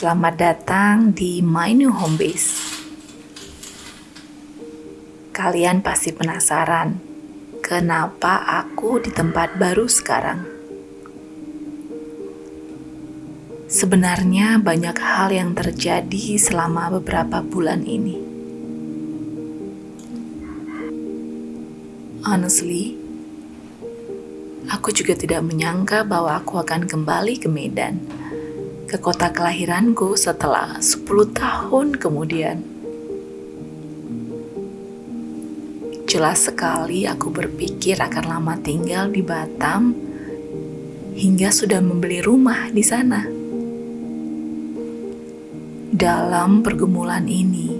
Selamat datang di My New Home Base. Kalian pasti penasaran kenapa aku di tempat baru sekarang. Sebenarnya banyak hal yang terjadi selama beberapa bulan ini. Honestly, aku juga tidak menyangka bahwa aku akan kembali ke Medan, ke kota kelahiranku setelah 10 tahun kemudian. Jelas sekali aku berpikir akan lama tinggal di Batam hingga sudah membeli rumah di sana. Dalam pergumulan ini,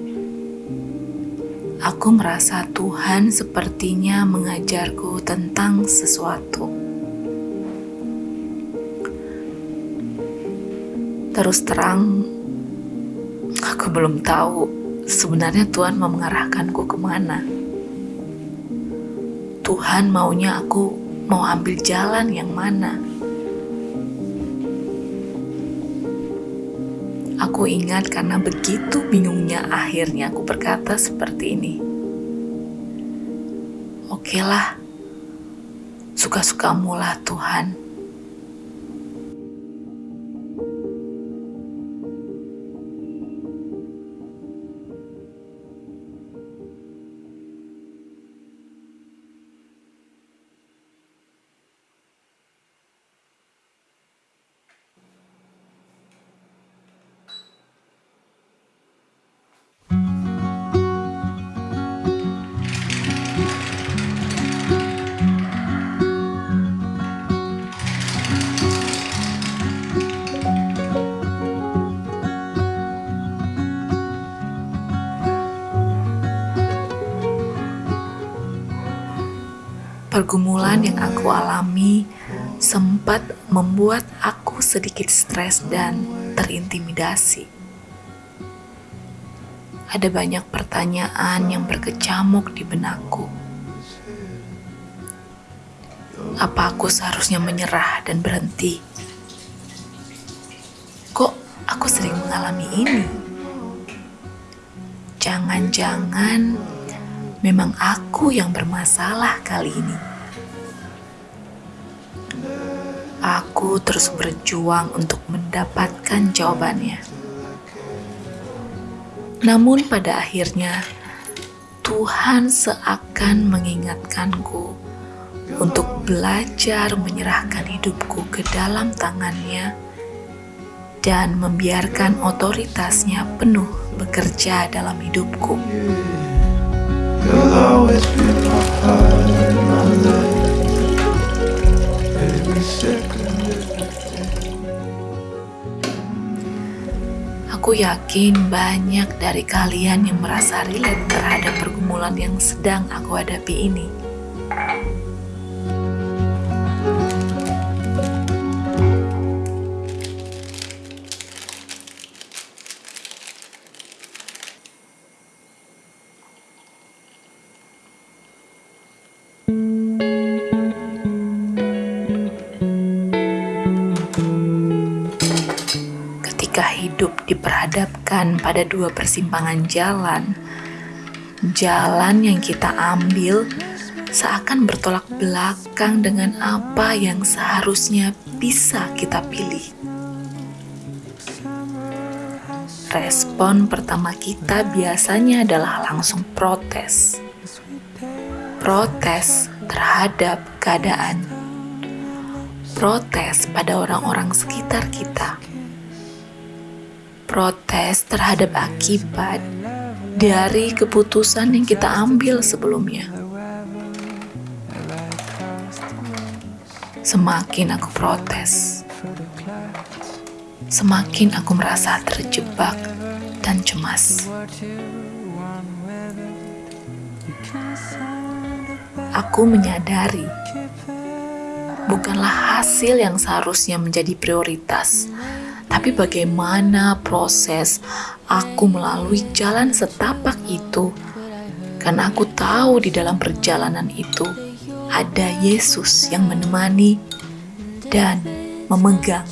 aku merasa Tuhan sepertinya mengajarku tentang sesuatu. Terus terang, aku belum tahu sebenarnya Tuhan mau mengarahkanku ke mana. Tuhan maunya aku mau ambil jalan yang mana. Aku ingat karena begitu bingungnya akhirnya aku berkata seperti ini. Oke lah, suka-sukamu lah Tuhan. Pergumulan yang aku alami sempat membuat aku sedikit stres dan terintimidasi. Ada banyak pertanyaan yang berkecamuk di benakku. Apa aku seharusnya menyerah dan berhenti? Kok aku sering mengalami ini? Jangan-jangan memang aku yang bermasalah kali ini. Aku terus berjuang untuk mendapatkan jawabannya. Namun pada akhirnya Tuhan seakan mengingatkanku untuk belajar menyerahkan hidupku ke dalam tangannya dan membiarkan otoritasnya penuh bekerja dalam hidupku. You'll Aku yakin banyak dari kalian yang merasa relate terhadap pergumulan yang sedang aku hadapi ini. Hidup diperhadapkan pada dua persimpangan jalan, jalan yang kita ambil seakan bertolak belakang dengan apa yang seharusnya bisa kita pilih. Respon pertama kita biasanya adalah langsung protes. Protes terhadap keadaan, protes pada orang-orang sekitar kita, protes terhadap akibat dari keputusan yang kita ambil sebelumnya. Semakin aku protes, semakin aku merasa terjebak dan cemas aku menyadari bukanlah hasil yang seharusnya menjadi prioritas, tapi bagaimana proses aku melalui jalan setapak itu. Karena aku tahu di dalam perjalanan itu ada Yesus yang menemani dan memegang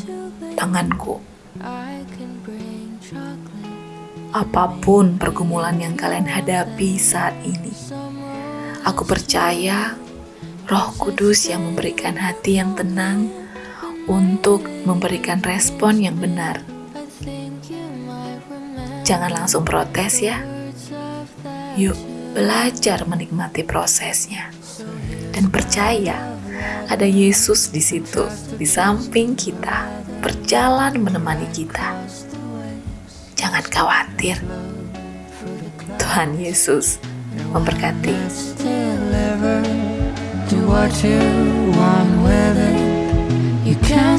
tanganku. Apa pun pergumulan yang kalian hadapi saat ini, aku percaya Roh Kudus yang memberikan hati yang tenang untuk memberikan respon yang benar. Jangan langsung protes ya. Yuk, belajar menikmati prosesnya dan percaya ada Yesus di situ, di samping kita, berjalan menemani kita. Jangan khawatir. Tuhan Yesus memberkati. Do what you want with it. You can't